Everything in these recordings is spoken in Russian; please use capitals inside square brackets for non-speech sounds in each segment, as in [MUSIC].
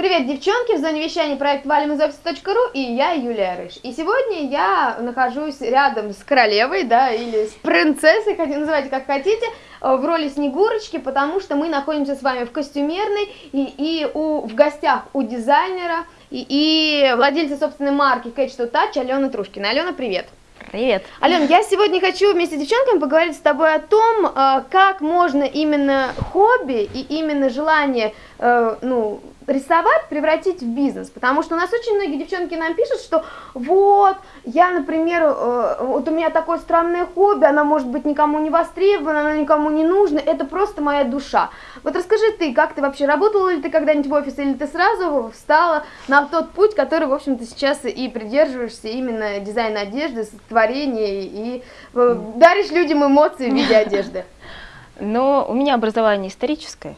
Привет, девчонки! В зоне вещания проект валим из офиса.ру и я, Юлия Рыж. И сегодня я нахожусь рядом с королевой, да, или с принцессой, хотите, называйте как хотите, э, в роли Снегурочки, потому что мы находимся с вами в костюмерной и, и у, в гостях у дизайнера и, и владельца собственной марки Catch to Touch Алена Трушкина. Алена, привет! Привет. Ален, я сегодня хочу вместе с девчонками поговорить с тобой о том, э, как можно именно хобби и именно желание, э, ну, рисовать превратить в бизнес, потому что у нас очень многие девчонки нам пишут, что вот, я, например, э, вот у меня такое странное хобби, она может быть никому не востребована, она никому не нужна, это просто моя душа. Вот расскажи ты, как ты вообще, работала ли ты когда-нибудь в офисе, или ты сразу встала на тот путь, который, в общем-то, сейчас и придерживаешься именно дизайна одежды, творения, и э, даришь людям эмоции в виде одежды? [LAUGHS] Но у меня образование историческое,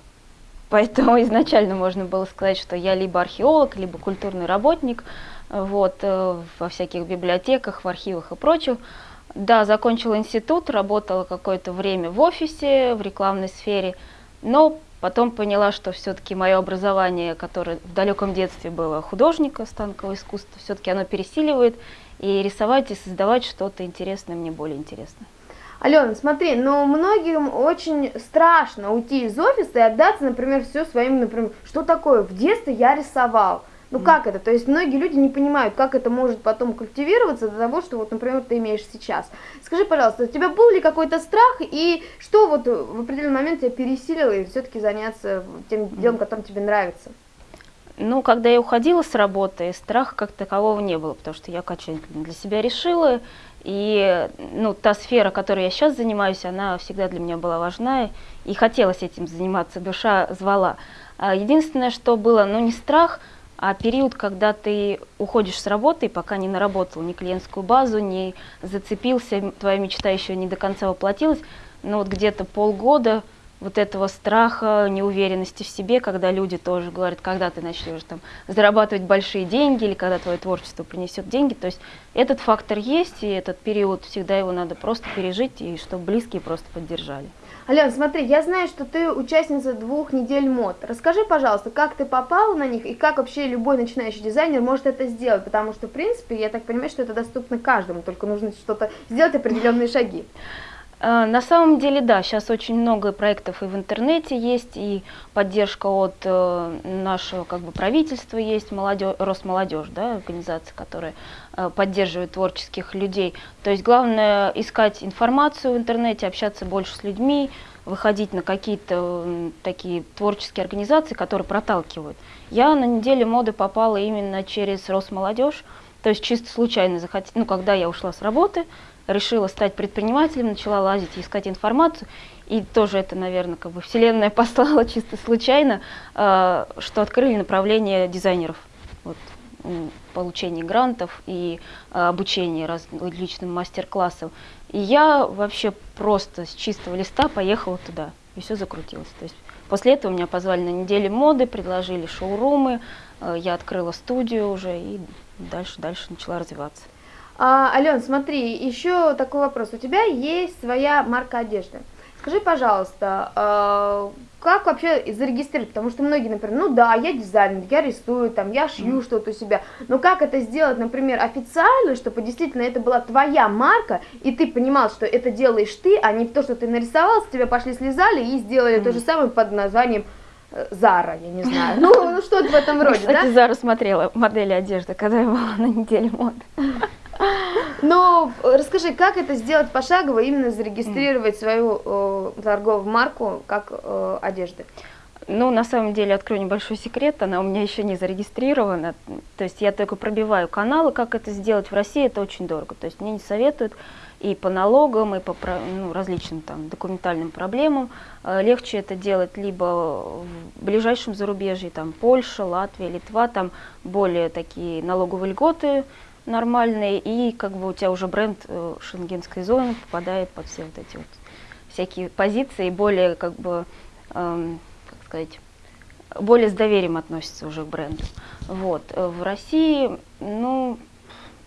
Поэтому [LAUGHS] изначально можно было сказать, что я либо археолог, либо культурный работник вот, э, во всяких библиотеках, в архивах и прочем. Да, закончила институт, работала какое-то время в офисе, в рекламной сфере, но потом поняла, что все-таки мое образование, которое в далеком детстве было художника, станкового искусства, все-таки оно пересиливает, и рисовать и создавать что-то интересное мне более интересно. Алена, смотри, но многим очень страшно уйти из офиса и отдаться, например, все своим, например, что такое, в детстве я рисовал. Ну mm. как это? То есть многие люди не понимают, как это может потом культивироваться до того, что вот, например, ты имеешь сейчас. Скажи, пожалуйста, у тебя был ли какой-то страх и что вот в определенный момент тебя пересилило и все-таки заняться тем делом, которым тебе нравится? Ну, когда я уходила с работы, страха как такового не было, потому что я окончательно для себя решила, и ну, та сфера, которой я сейчас занимаюсь, она всегда для меня была важна, и хотелось этим заниматься, душа звала. А единственное, что было, ну не страх, а период, когда ты уходишь с работы, пока не наработал ни клиентскую базу, не зацепился, твоя мечта еще не до конца воплотилась, но вот где-то полгода вот этого страха, неуверенности в себе, когда люди тоже говорят, когда ты начнешь там зарабатывать большие деньги или когда твое творчество принесет деньги. То есть этот фактор есть, и этот период всегда его надо просто пережить, и чтобы близкие просто поддержали. Ален, смотри, я знаю, что ты участница двух недель мод. Расскажи, пожалуйста, как ты попала на них и как вообще любой начинающий дизайнер может это сделать, потому что, в принципе, я так понимаю, что это доступно каждому, только нужно что-то сделать, определенные шаги. Э, на самом деле, да, сейчас очень много проектов и в интернете есть, и поддержка от э, нашего как бы, правительства есть, молодежь, Росмолодежь, да, организация, которая э, поддерживает творческих людей. То есть главное искать информацию в интернете, общаться больше с людьми, выходить на какие-то такие творческие организации, которые проталкивают. Я на неделю моды попала именно через Росмолодежь, то есть чисто случайно захотела, ну, когда я ушла с работы, решила стать предпринимателем, начала лазить искать информацию. И тоже это, наверное, как бы вселенная [LAUGHS] послала чисто случайно, э, что открыли направление дизайнеров. Вот, получение грантов и э, обучение различным мастер-классам. И я вообще просто с чистого листа поехала туда, и все закрутилось. То есть после этого меня позвали на неделю моды, предложили шоурумы, э, я открыла студию уже и дальше, дальше начала развиваться. А, Ален, смотри, еще такой вопрос. У тебя есть своя марка одежды. Скажи, пожалуйста, э, как вообще зарегистрировать? Потому что многие, например, ну да, я дизайнер, я рисую, там, я шью mm. что-то у себя. Но как это сделать, например, официально, чтобы действительно это была твоя марка, и ты понимал, что это делаешь ты, а не то, что ты нарисовал, с тебя пошли слезали и сделали mm. то же самое под названием э, Зара, я не знаю. Ну, [LAUGHS] ну что-то в этом роде, Кстати, да? Зара смотрела модели одежды, когда я была на неделе моды. Но э, расскажи, как это сделать пошагово, именно зарегистрировать свою э, торговую марку как э, одежды? Ну, на самом деле, открою небольшой секрет, она у меня еще не зарегистрирована. То есть я только пробиваю каналы, как это сделать. В России это очень дорого. То есть мне не советуют и по налогам, и по ну, различным там документальным проблемам. Э, легче это делать либо в ближайшем зарубежье, там Польша, Латвия, Литва, там более такие налоговые льготы, нормальные, и как бы у тебя уже бренд э, шенгенской зоны попадает под все вот эти вот всякие позиции, более как бы, эм, как сказать, более с доверием относится уже к бренду. Вот. Э, в России, ну,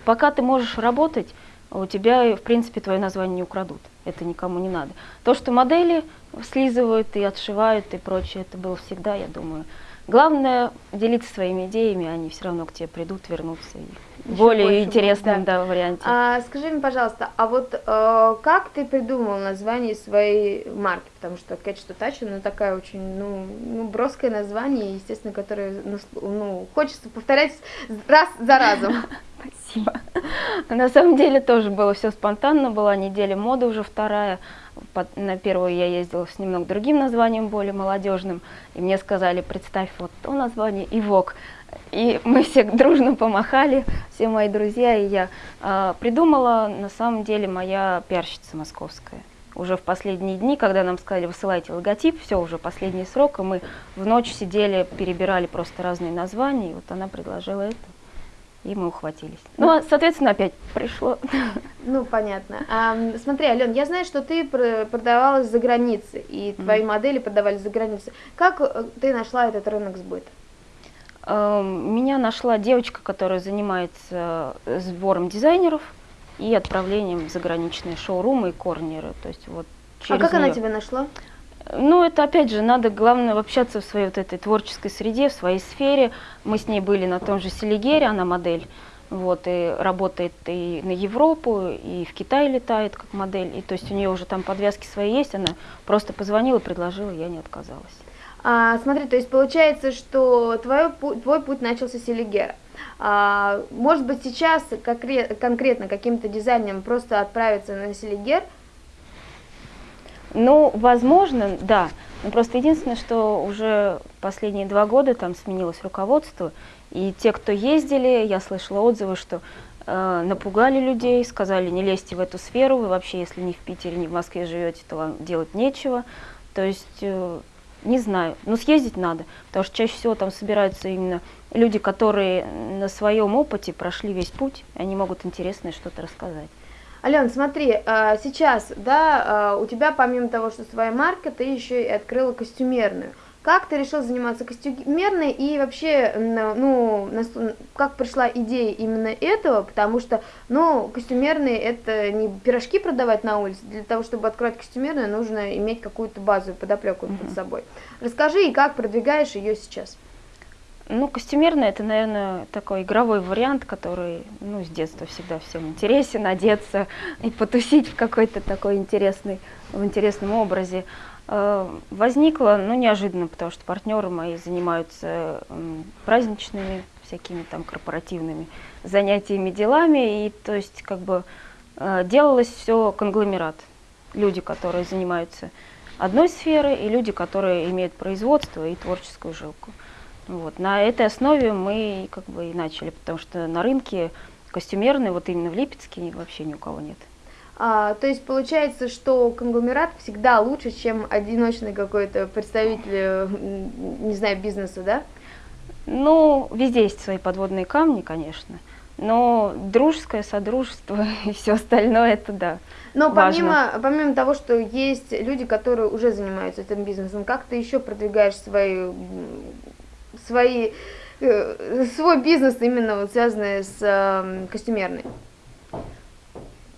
пока ты можешь работать, у тебя, в принципе, твое название не украдут. Это никому не надо. То, что модели слизывают и отшивают и прочее, это было всегда, я думаю, главное делиться своими идеями, они все равно к тебе придут, вернутся и Еще более интересном да. Да, варианте. А, скажи мне, пожалуйста, а вот э, как ты придумал название своей марки? Потому что Catch to Touch, ну такая очень, ну, ну броское название, естественно, которое, ну, ну хочется повторять раз за разом. [LAUGHS] Спасибо. [LAUGHS] На самом деле тоже было все спонтанно, была неделя моды уже вторая, на первую я ездила с немного другим названием, более молодежным, и мне сказали, представь вот то название и ВОК. И мы все [LAUGHS] дружно помахали, все мои друзья, и я э, придумала, на самом деле, моя пиарщица московская. Уже в последние дни, когда нам сказали, высылайте логотип, все, уже последний срок, и мы в ночь сидели, перебирали просто разные названия, и вот она предложила это и мы ухватились. Ну, а, соответственно, опять пришло. [LAUGHS] Ну, понятно. А, смотри, Ален, я знаю, что ты продавалась за границей, и твои mm. модели продавались за границей. Как э, ты нашла этот рынок сбыта? Меня нашла девочка, которая занимается э, сбором дизайнеров и отправлением в заграничные шоурумы и корнеры. То есть вот а как нее... она тебя нашла? Ну, это опять же, надо, главное, общаться в своей вот этой творческой среде, в своей сфере. Мы с ней были на том же Селигере, она модель, вот, и работает и на Европу, и в Китай летает как модель. И то есть у нее уже там подвязки свои есть, она просто позвонила, предложила, я не отказалась. А, смотри, то есть получается, что твой, твой путь начался с Селигера. А, может быть, сейчас конкретно каким-то дизайнером просто отправиться на Селигер – ну, возможно, да. Но просто единственное, что уже последние два года там сменилось руководство, и те, кто ездили, я слышала отзывы, что э, напугали людей, сказали, не лезьте в эту сферу, вы вообще, если не в Питере, не в Москве живете, то вам делать нечего. То есть, э, не знаю, но съездить надо, потому что чаще всего там собираются именно люди, которые на своем опыте прошли весь путь, они могут интересное что-то рассказать. Ален, смотри, а, сейчас, да, а, у тебя помимо того, что своя марка, ты еще и открыла костюмерную. Как ты решил заниматься костюмерной и вообще, ну, как пришла идея именно этого, потому что, ну, костюмерные это не пирожки продавать на улице, для того, чтобы открыть костюмерную, нужно иметь какую-то базовую подоплеку mm-hmm. под собой. Расскажи, и как продвигаешь ее сейчас? Ну, костюмерный это, наверное, такой игровой вариант, который, ну, с детства всегда всем интересен, одеться и потусить в какой-то такой интересный, в интересном образе. Э, возникло, ну, неожиданно, потому что партнеры мои занимаются праздничными, всякими там корпоративными занятиями, делами, и то есть как бы э, делалось все конгломерат. Люди, которые занимаются одной сферой, и люди, которые имеют производство и творческую жилку. Вот. На этой основе мы как бы и начали, потому что на рынке костюмерный, вот именно в Липецке, вообще ни у кого нет. А, то есть получается, что конгломерат всегда лучше, чем одиночный какой-то представитель, не знаю, бизнеса, да? Ну, везде есть свои подводные камни, конечно. Но дружеское содружество [LAUGHS] и все остальное это да. Но помимо, помимо того, что есть люди, которые уже занимаются этим бизнесом, как ты еще продвигаешь свои свои, э, свой бизнес, именно вот связанный с э, костюмерной?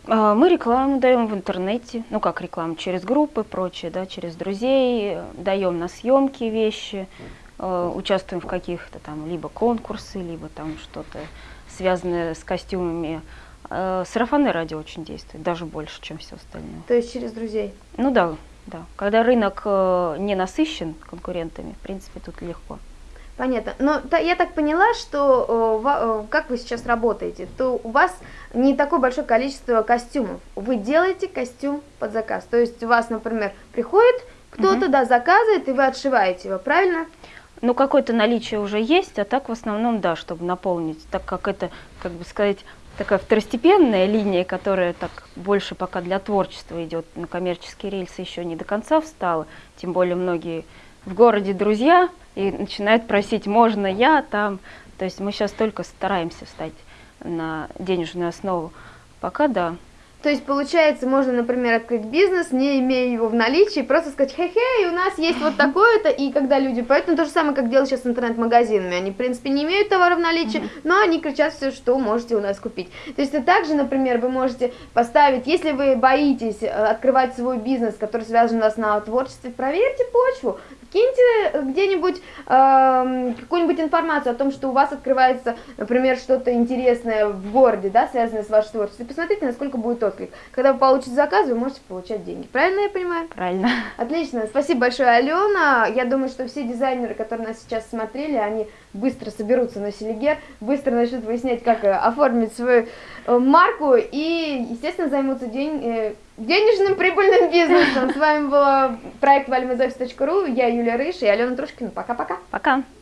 А, мы рекламу даем в интернете, ну как рекламу, через группы, прочее, да, через друзей, даем на съемки вещи, э, участвуем в каких-то там либо конкурсы, либо там что-то связанное с костюмами. Сарафанное радио очень действует, даже больше, чем все остальное. То есть через друзей? Ну да, да. Когда рынок не насыщен конкурентами, в принципе, тут легко. Понятно. Но та, я так поняла, что э, э, как вы сейчас работаете, то у вас не такое большое количество костюмов. Вы делаете костюм под заказ. То есть у вас, например, приходит кто-то, угу. да, заказывает, и вы отшиваете его, правильно? Ну, какое-то наличие уже есть, а так в основном, да, чтобы наполнить, так как это, как бы сказать, такая второстепенная линия, которая так больше пока для творчества идет, на коммерческие рельсы еще не до конца встала, тем более многие в городе друзья и начинают просить, можно я там. То есть мы сейчас только стараемся встать на денежную основу. Пока да. То есть, получается, можно, например, открыть бизнес, не имея его в наличии, просто сказать, хе-хе, у нас есть вот такое-то, и когда люди, поэтому то же самое, как делают сейчас с интернет-магазинами, они, в принципе, не имеют товара в наличии, но они кричат все, что можете у нас купить. То есть, также, например, вы можете поставить, если вы боитесь э, открывать свой бизнес, который связан у нас на творчестве, проверьте почву, киньте где-нибудь э, какую-нибудь информацию о том, что у вас открывается, например, что-то интересное в городе, да, связанное с вашим творчеством. И посмотрите, насколько будет отклик. Когда вы получите заказ, вы можете получать деньги. Правильно я понимаю? Правильно. Отлично. Спасибо большое, Алена. Я думаю, что все дизайнеры, которые нас сейчас смотрели, они быстро соберутся на Селигер, быстро начнут выяснять, как э, оформить свою э, марку и, естественно, займутся день, э, денежным прибыльным бизнесом. С вами был проект valimazofis.ru, я Юлия Рыш и Алена Трушкина. Пока-пока. Пока. -пока. Пока.